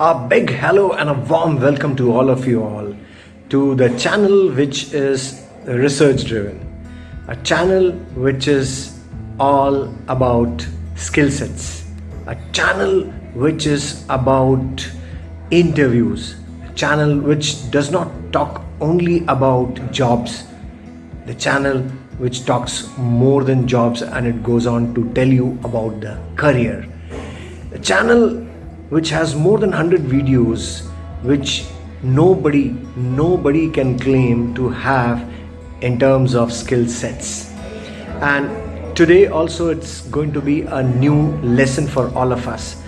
A big hello and a warm welcome to all of you all to the channel which is research driven. A channel which is all about skill sets. A channel which is about interviews. A channel which does not talk only about jobs. The channel which talks more than jobs and it goes on to tell you about the career. the channel which has more than 100 videos which nobody nobody can claim to have in terms of skill sets. And today also it's going to be a new lesson for all of us.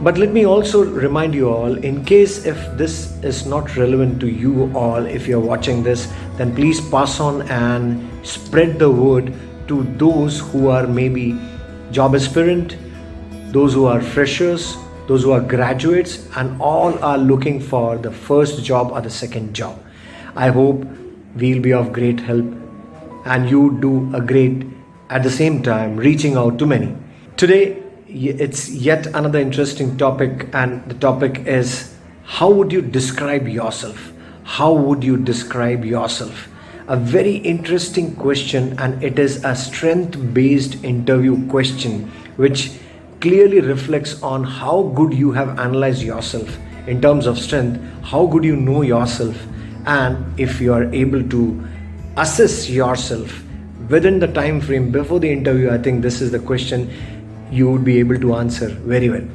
But let me also remind you all in case if this is not relevant to you all if you're watching this then please pass on and spread the word to those who are maybe job aspirant those who are freshers those who are graduates and all are looking for the first job or the second job. I hope we'll be of great help and you do a great at the same time reaching out to many. Today it's yet another interesting topic and the topic is how would you describe yourself? How would you describe yourself? A very interesting question and it is a strength based interview question which clearly reflects on how good you have analyzed yourself in terms of strength, how good you know yourself, and if you are able to assess yourself within the time frame before the interview. I think this is the question you would be able to answer very well.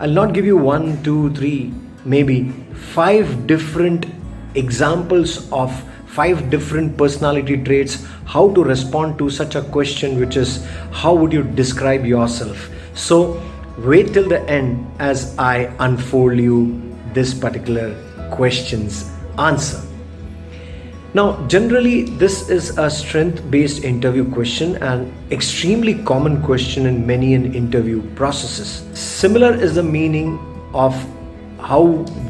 I'll not give you one, two, three, maybe five different examples of five different personality traits how to respond to such a question which is how would you describe yourself so wait till the end as I unfold you this particular question's answer. Now, generally, this is a strength-based interview question an extremely common question in many an interview processes. Similar is the meaning of how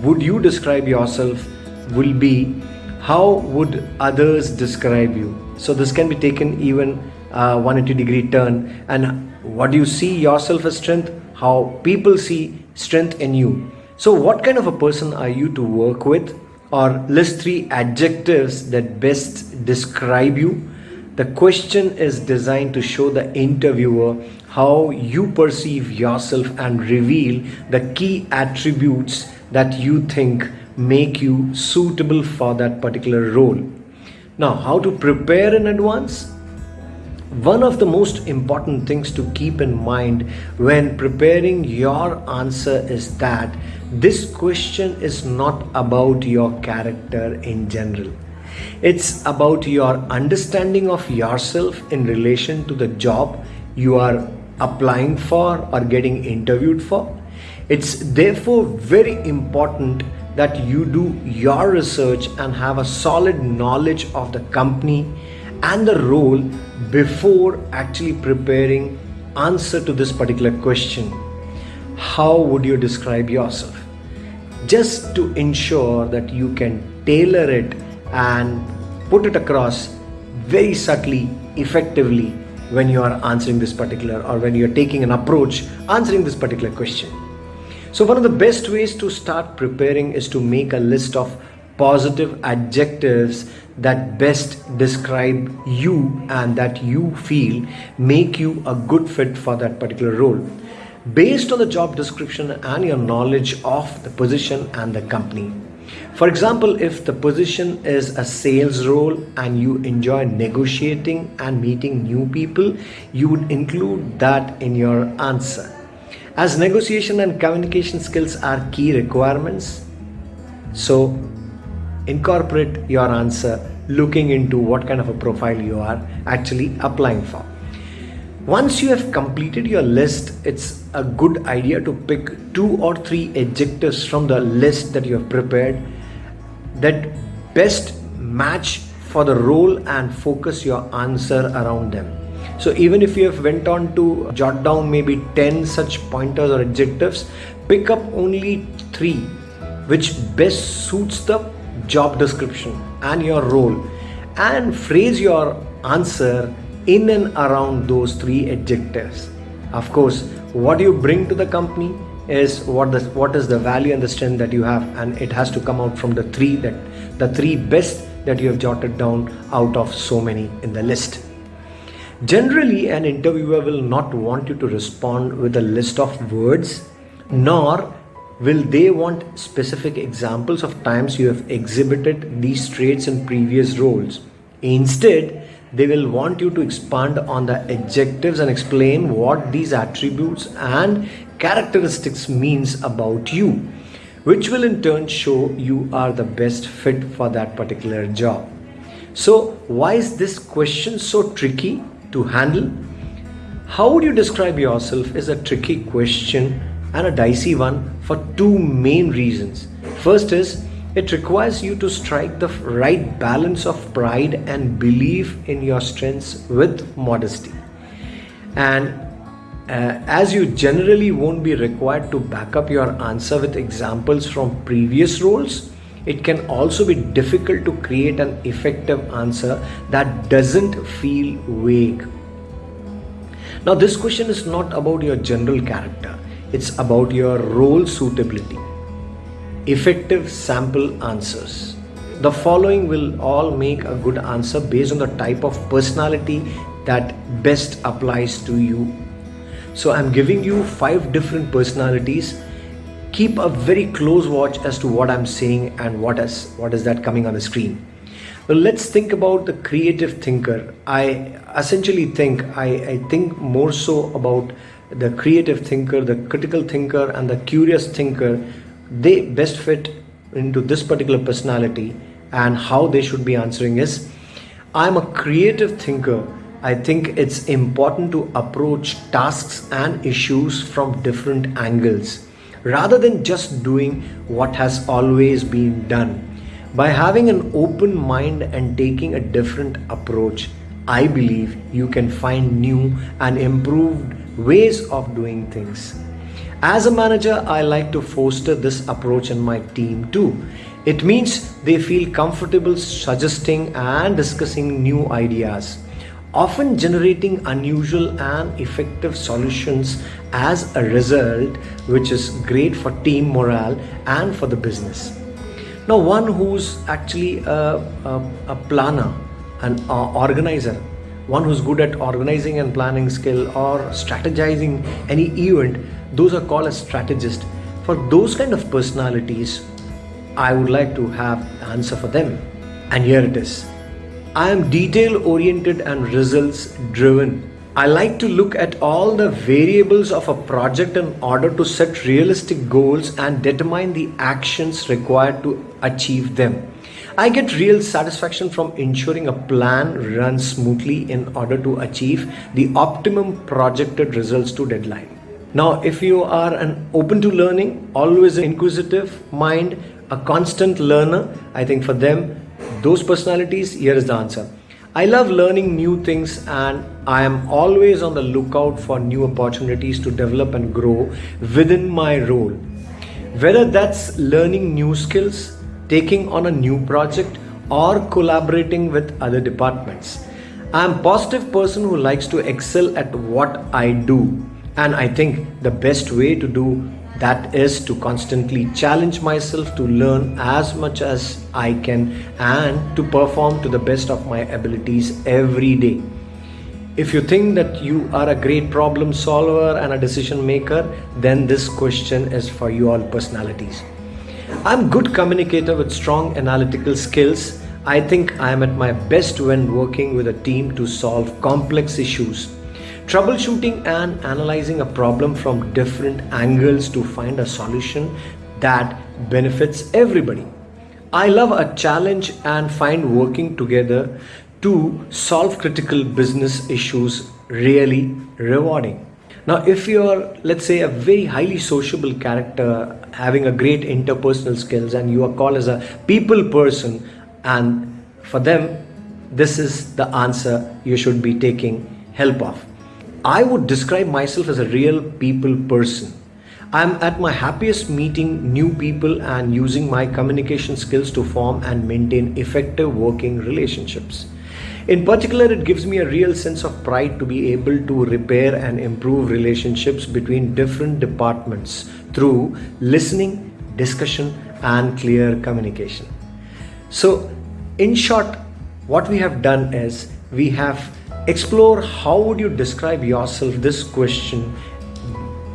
would you describe yourself will be how would others describe you. So this can be taken even uh, 180 degree turn. And what do you see yourself as strength? How people see strength in you. So what kind of a person are you to work with? Or list three adjectives that best describe you. The question is designed to show the interviewer how you perceive yourself and reveal the key attributes that you think make you suitable for that particular role. Now how to prepare in advance one of the most important things to keep in mind when preparing your answer is that this question is not about your character in general. It's about your understanding of yourself in relation to the job you are applying for or getting interviewed for. It's therefore very important that you do your research and have a solid knowledge of the company and the role before actually preparing answer to this particular question. How would you describe yourself? Just to ensure that you can tailor it and put it across very subtly effectively when you are answering this particular or when you're taking an approach answering this particular question. So one of the best ways to start preparing is to make a list of positive adjectives that best describe you and that you feel make you a good fit for that particular role based on the job description and your knowledge of the position and the company. For example, if the position is a sales role and you enjoy negotiating and meeting new people, you would include that in your answer. As negotiation and communication skills are key requirements, so incorporate your answer looking into what kind of a profile you are actually applying for. Once you have completed your list, it's a good idea to pick two or three adjectives from the list that you have prepared that best match for the role and focus your answer around them. So even if you have went on to jot down maybe 10 such pointers or adjectives, pick up only three which best suits the job description and your role and phrase your answer in and around those three adjectives. Of course, what you bring to the company, is what the what is the value and the strength that you have and it has to come out from the three that the three best that you have jotted down out of so many in the list generally an interviewer will not want you to respond with a list of words nor will they want specific examples of times you have exhibited these traits in previous roles? Instead they will want you to expand on the adjectives and explain what these attributes and characteristics means about you which will in turn show you are the best fit for that particular job. So why is this question so tricky to handle? How would you describe yourself is a tricky question and a dicey one for two main reasons first is it requires you to strike the right balance of pride and belief in your strengths with modesty. And uh, as you generally won't be required to back up your answer with examples from previous roles, it can also be difficult to create an effective answer that doesn't feel vague. Now, this question is not about your general character, it's about your role suitability effective sample answers. The following will all make a good answer based on the type of personality that best applies to you. So I'm giving you five different personalities. Keep a very close watch as to what I'm saying and what is what is that coming on the screen. Well, let's think about the creative thinker. I essentially think I, I think more so about the creative thinker, the critical thinker, and the curious thinker they best fit into this particular personality and how they should be answering is I'm a creative thinker. I think it's important to approach tasks and issues from different angles rather than just doing what has always been done. By having an open mind and taking a different approach, I believe you can find new and improved ways of doing things. As a manager, I like to foster this approach in my team too. It means they feel comfortable suggesting and discussing new ideas, often generating unusual and effective solutions as a result, which is great for team morale and for the business. Now, one who's actually a, a, a planner, an uh, organizer, one who's good at organizing and planning skill or strategizing any event those are called as strategist for those kind of personalities i would like to have answer for them. And here it is. I am detail oriented and results driven i like to look at all the variables of a project in order to set realistic goals and determine the actions required to achieve them I get real satisfaction from ensuring a plan runs smoothly in order to achieve the optimum projected results to deadline. Now, if you are an open to learning, always inquisitive mind, a constant learner, I think for them, those personalities, here is the answer. I love learning new things and I am always on the lookout for new opportunities to develop and grow within my role. Whether that's learning new skills, taking on a new project, or collaborating with other departments. I am a positive person who likes to excel at what I do and I think the best way to do that is to constantly challenge myself to learn as much as I can and to perform to the best of my abilities every day. If you think that you are a great problem solver and a decision maker, then this question is for you all personalities. I'm a good communicator with strong analytical skills. I think I am at my best when working with a team to solve complex issues troubleshooting and analyzing a problem from different angles to find a solution that benefits everybody. I love a challenge and find working together to solve critical business issues really rewarding. Now, if you're, let's say, a very highly sociable character, having a great interpersonal skills, and you are called as a people person, and for them, this is the answer you should be taking help of. I would describe myself as a real people person. I'm at my happiest meeting new people and using my communication skills to form and maintain effective working relationships. In particular, it gives me a real sense of pride to be able to repair and improve relationships between different departments through listening, discussion, and clear communication. So, in short, what we have done is we have explore how would you describe yourself this question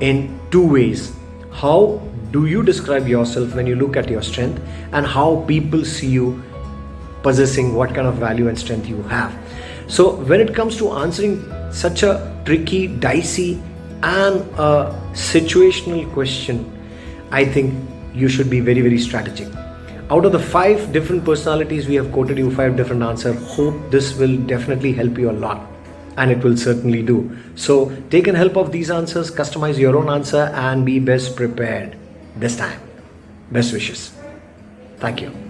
in two ways how do you describe yourself when you look at your strength and how people see you possessing what kind of value and strength you have. So when it comes to answering such a tricky dicey and a situational question i think you should be very very strategic. Out of the five different personalities we have quoted you five different answers hope this will definitely help you a lot. And it will certainly do. So take an help of these answers customize your own answer and be best prepared. This time. Best wishes. Thank you